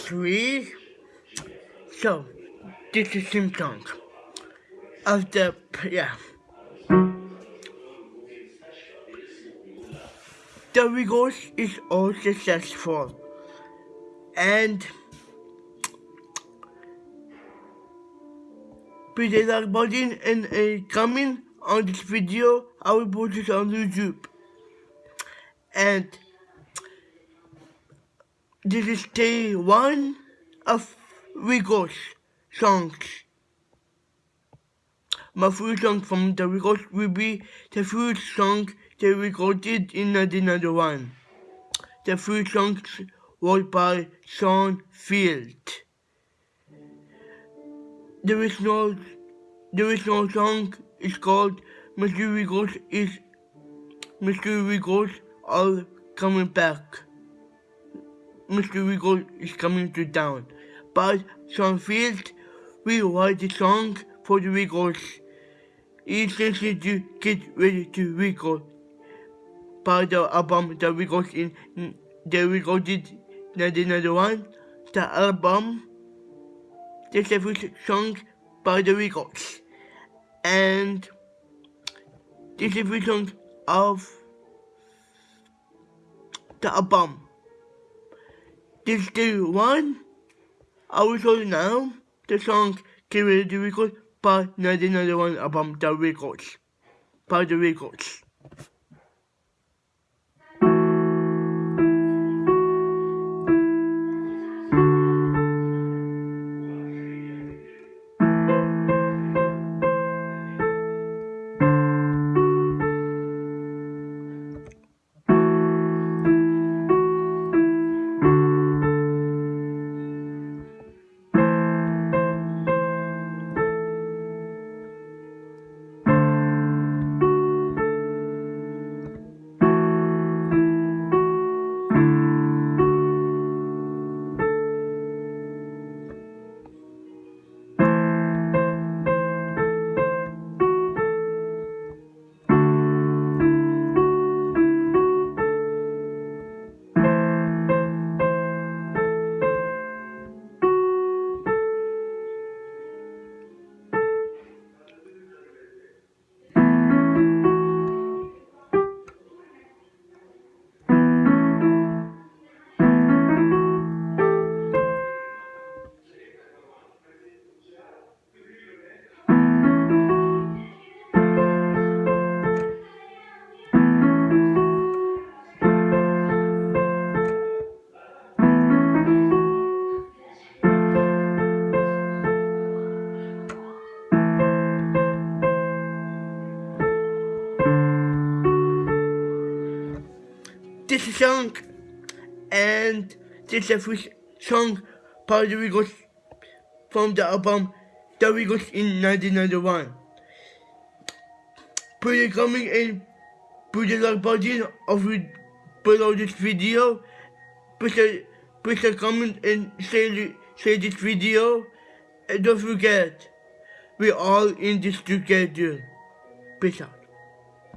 three. So, this is same of the, yeah. The Rigos is all successful. And Please like button and a comment on this video. I will post it on YouTube. And this is day one of Rigos songs. My first song from the Rigos will be the first song they recorded in another one. The first song was by Sean Field. There is no there is no song. It's called Mr. Rigos is Mr. Rigos are coming back. Mr. Rigos is coming to town. But Sean Field will write the song for the Rigos. He's listening to get ready to record by the album that Rigos in mm, they recorded another one. The album the first song by the Rigos. And this is the song of the album. This is the one you now. The song Get Ready to Record by another one album The Records. By the Records. This is song and this is first song by the Rigos from the album The Rigos in 1991. Put a comment and a like button of below this video. Put a, put a comment and say, say this video. And don't forget, we're all in this together. Peace out.